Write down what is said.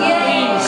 Yes.